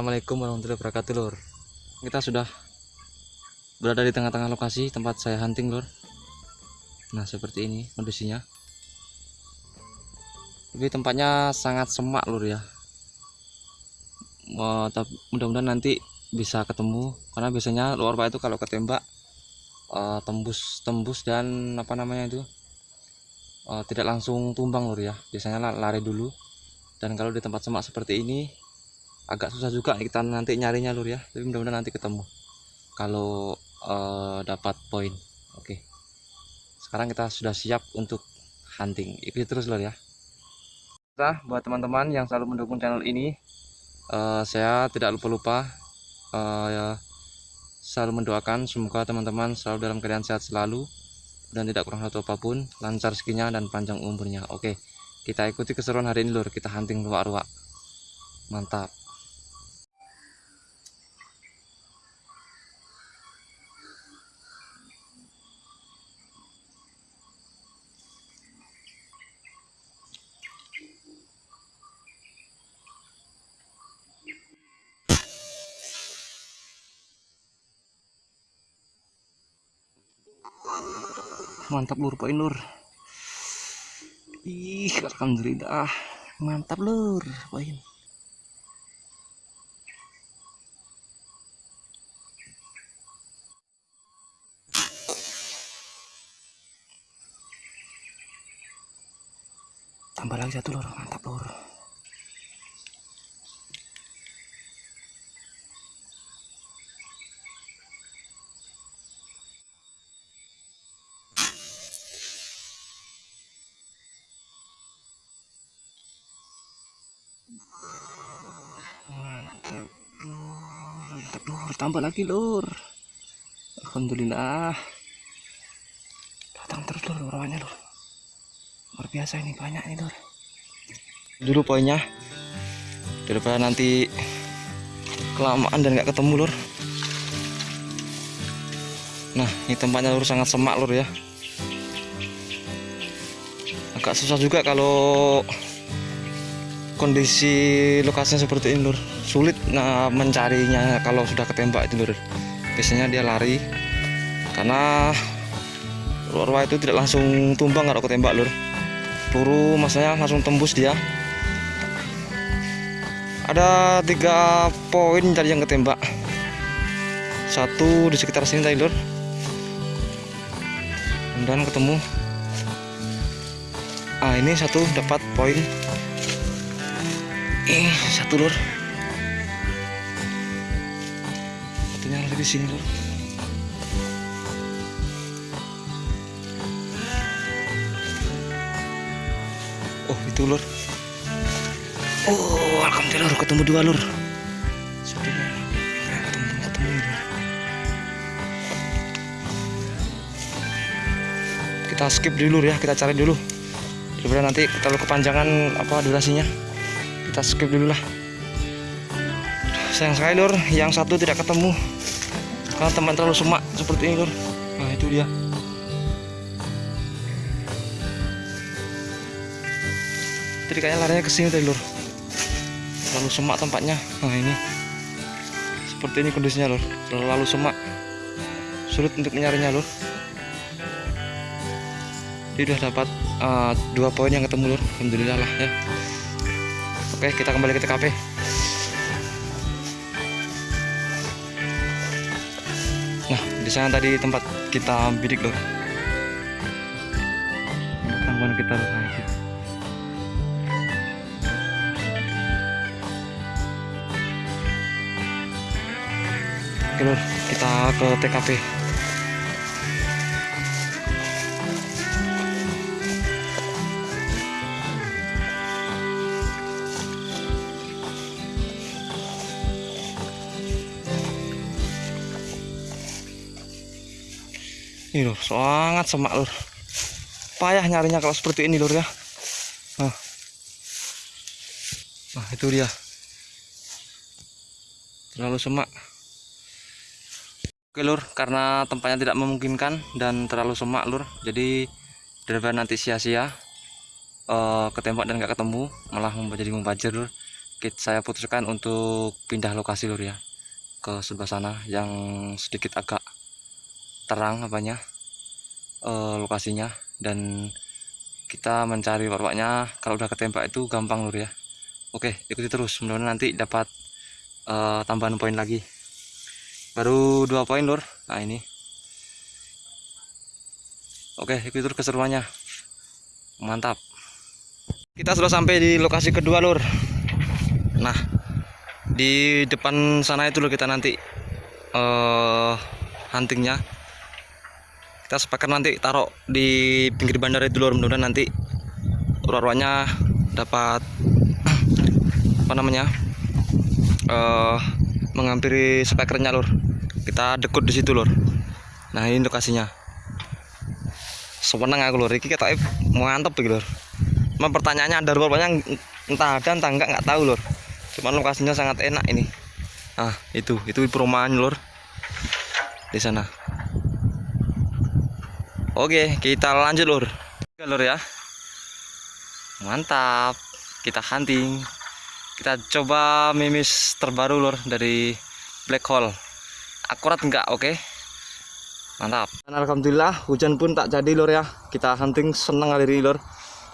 Assalamualaikum warahmatullahi wabarakatuh lur. Kita sudah berada di tengah-tengah lokasi tempat saya hunting lur. Nah seperti ini kondisinya. Tapi tempatnya sangat semak lur ya. Mudah-mudahan nanti bisa ketemu karena biasanya luar pak itu kalau ketembak uh, tembus tembus dan apa namanya itu uh, tidak langsung tumbang lur ya. Biasanya lari dulu. Dan kalau di tempat semak seperti ini agak susah juga kita nanti nyarinya lur ya. Tapi mudah-mudahan nanti ketemu. Kalau uh, dapat poin. Oke. Sekarang kita sudah siap untuk hunting. Ikuti terus lur ya. Kita buat teman-teman yang selalu mendukung channel ini uh, saya tidak lupa-lupa uh, ya, selalu mendoakan semoga teman-teman selalu dalam keadaan sehat selalu dan tidak kurang satu apa pun lancar rezekinya dan panjang umurnya. Oke kita ikuti keseruan hari ini lur. Kita hunting luak-luak mantap mantap lur poin lur. Ih alhamdulillah. Mantap lur poin. Tambah lagi satu lur. Mantap lur tambah lagi lur. Alhamdulillah. Datang terus lur orangnya lur. Luar biasa ini banyak nih lur. Dulu poinnya daripada nanti kelamaan dan nggak ketemu lur. Nah ini tempatnya lur sangat semak lur ya. Agak susah juga kalau kondisi lokasinya seperti ini lur. Sulit nah mencarinya kalau sudah ketembak itu lur. Biasanya dia lari karena luar itu tidak langsung tumbang kalau ketembak lur. Peluru masanya langsung tembus dia. Ada tiga poin tadi yang ketembak. Satu di sekitar sini tadi lur. Dan ketemu. Ah ini satu dapat poin eh satu lur. Satunya lagi di sini lur. Oh itu lur. Oh alhamdulillah lur. Ketemu dua lur. Ketemu lur. Kita skip dulu ya. Kita cari dulu. Daripada nanti kalau kepanjangan apa durasinya kita skip dulu lah. Sayang sekali lur yang satu tidak ketemu. Karena teman terlalu semak seperti ini lur nah itu dia. Jadi kayaknya larinya ke sini tadi lur terlalu semak tempatnya nah ini. Seperti ini kondisinya lur terlalu semak. Sulit untuk mencarinya lur dia udah dapat uh, dua poin yang ketemu lur alhamdulillah lah ya oke kita kembali ke TKP nah di sana tadi tempat kita bidik lur tanggungan kita gitu. Oke kita ke TKP. Ini lur, sangat semak lur. Payah nyarinya kalau seperti ini lur ya. Nah, nah itu dia. Terlalu semak. Oke lur, karena tempatnya tidak memungkinkan dan terlalu semak lur, jadi daripada nanti sia-sia uh, ketembak dan nggak ketemu, malah jadi membajir lur. Saya putuskan untuk pindah lokasi lur ya ke sebelah sana yang sedikit agak terang apanya uh, lokasinya dan kita mencari warwaknya. Kalau udah ketembak itu gampang lur ya. Oke, ikuti terus, mudah-mudahan nanti dapat uh, tambahan poin lagi. Baru dua poin lur nah ini. Oke itu keseruannya. Mantap. Kita sudah sampai di lokasi kedua lur nah di depan sana itu lur kita nanti uh, huntingnya kita sepakat nanti taruh di pinggir bandara itu lur mudah-mudahan nanti ruarwanya dapat apa namanya uh, menghampiri spekernya lur. Kita dekut di situ lur. Nah ini lokasinya. Sewenang aku lur. Ini kata mantep gitu lur. Cuma pertanyaannya ada rupanya entah ada entah enggak nggak tahu lur. Cuman lokasinya sangat enak ini. Nah itu. Itu perumahan lur. Di sana oke kita lanjut lur. Lur ya. Mantap. Kita hunting. Kita coba mimis terbaru lur dari black hole. Akurat enggak oke? Okay? mantap. Dan alhamdulillah hujan pun tak jadi lur ya. Kita hunting senang hari ini lur.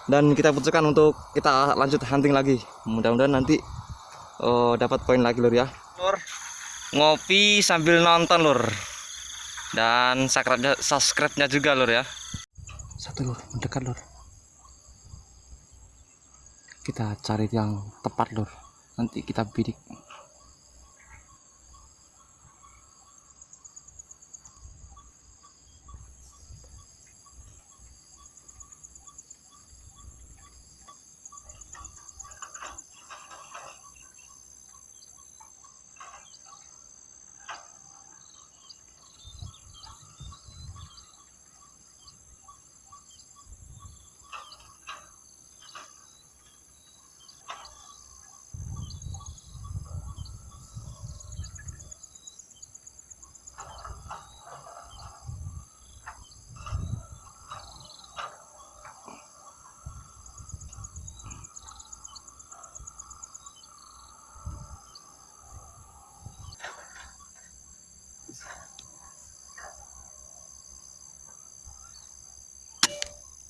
Dan kita putuskan untuk kita lanjut hunting lagi. Mudah-mudahan nanti oh, dapat poin lagi lur ya. Lur. Ngopi sambil nonton lur dan subscribe-nya subscribe-nya juga lur ya. Satu lur. Mendekat lur. Kita cari yang tepat lur. Nanti kita bidik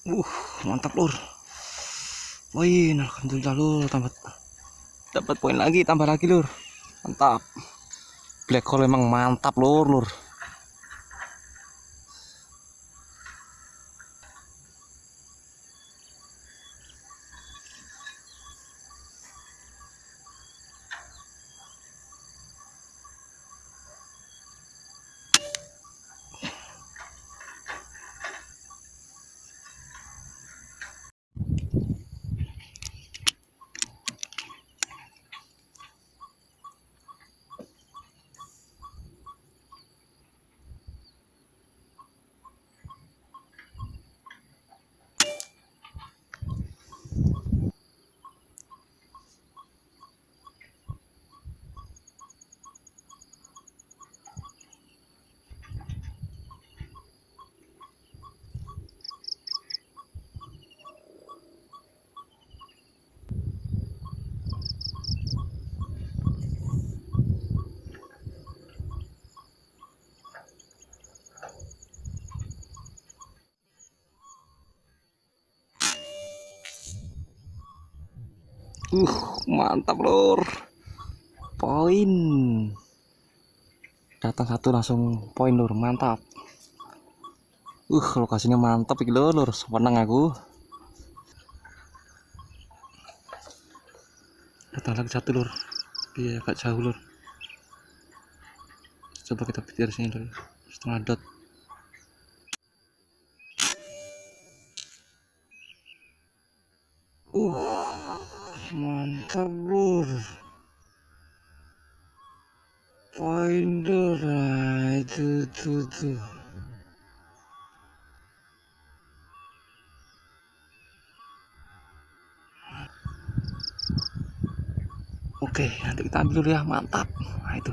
Uh, mantap lur. Poin, alhamdulillah lur, tambah dapat poin lagi, tambah lagi lur. Mantap. Black hole emang mantap lur, lur. Uh mantap lur. Poin. Datang satu langsung poin lur. Mantap. Uh lokasinya mantap iki lur. Seneng aku. Datang lagi satu lur. Dia agak jauh lur. Coba kita pikir sini lur. Setengah dot uh itu tuh Oke, nanti kita ambil dulu ya, mantap. Nah, itu.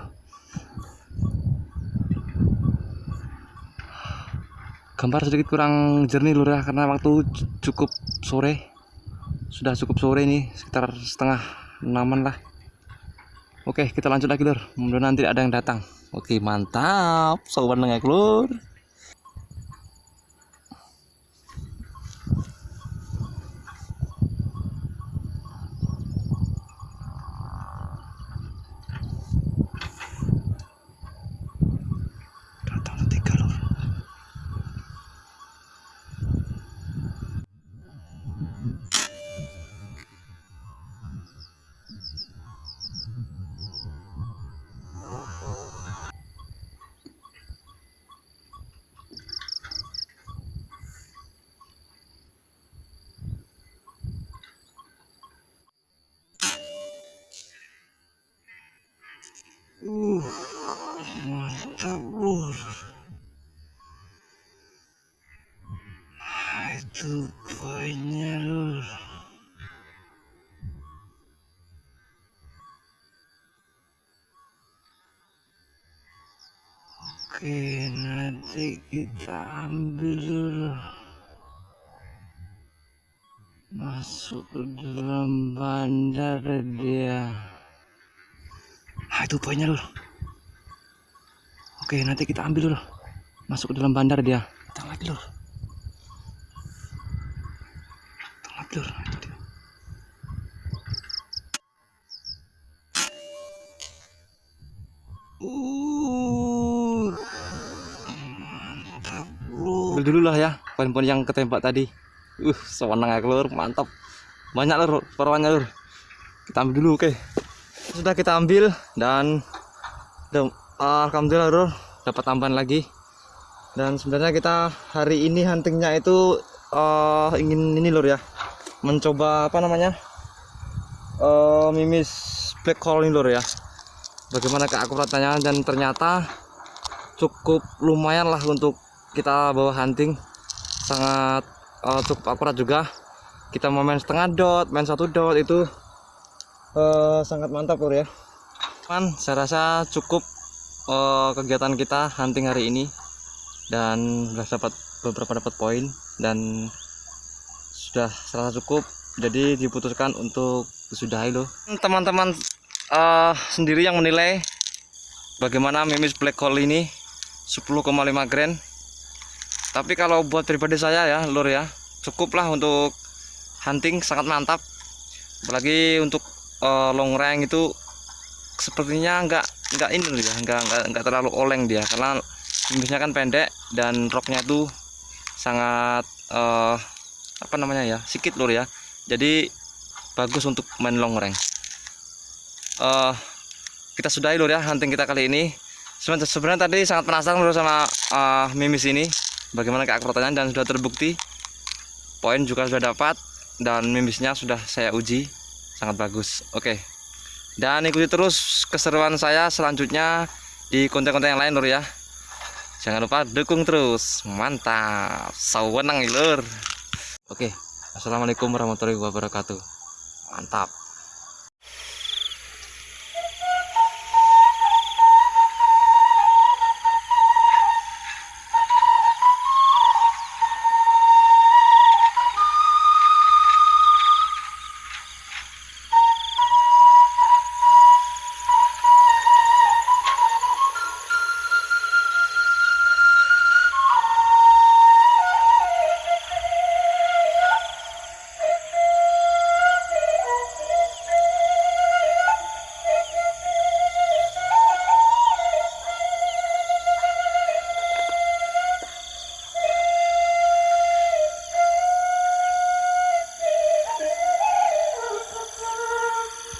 Gambar sedikit kurang jernih lur ya, karena waktu cukup sore. Sudah cukup sore nih, sekitar setengah enaman lah. Oke, kita lanjut lagi lur. Mudah-mudahan nanti ada yang datang. Oke, mantap. Sobat nengek lur. Kita ambil. Masuk ke dalam bandar dia. Nah, itu poinnya lur. Oke, nanti kita ambil dulu. Masuk ke dalam bandar dia. Lur. Datang lagi lur. Nah, itu dia. Uh, mantap lur. Dulu lah ya poin-poin yang ketembak tadi. Uh, sewenang ya lur, mantap. Banyak lur, perwannya lur. Kita ambil dulu, oke. Sudah kita ambil dan dan alhamdulillah lur dapat tambahan lagi. Dan sebenarnya kita hari ini huntingnya itu eh, ingin ini lur ya. Mencoba apa namanya? eh mimis black hole ini lur ya. Bagaimana keakuratannya dan ternyata cukup lumayan lah untuk kita bawa hunting. Sangat eh, cukup akurat juga. Kita mau main setengah dot main satu dot itu eh, sangat mantap lur ya. Kan saya rasa cukup eh, kegiatan kita hunting hari ini. Dan sudah dapat beberapa dapat poin. Dan sudah serasa cukup. Jadi diputuskan untuk disudahi loh. Teman-teman eh, sendiri yang menilai bagaimana mimis black hole ini 10,5 grand tapi kalau buat pribadi saya ya lur ya cukuplah untuk hunting sangat mantap. Apalagi untuk eh, long range itu sepertinya enggak enggak ini ya enggak, enggak terlalu oleng dia. Karena mimisnya kan pendek dan roknya tuh sangat eh, apa namanya ya sikit lur ya. Jadi bagus untuk main long range. Eh kita sudahi lur ya hunting kita kali ini. Sebenarnya sebenarnya tadi sangat penasaran lur sama eh, mimis ini bagaimana keakuratannya dan sudah terbukti. Poin juga sudah dapat dan mimisnya sudah saya uji. Sangat bagus. Oke. Dan ikuti terus keseruan saya selanjutnya di konten-konten yang lain lur ya. Jangan lupa dukung terus. Mantap. Sawenang lur. Oke. Assalamualaikum warahmatullahi wabarakatuh. Mantap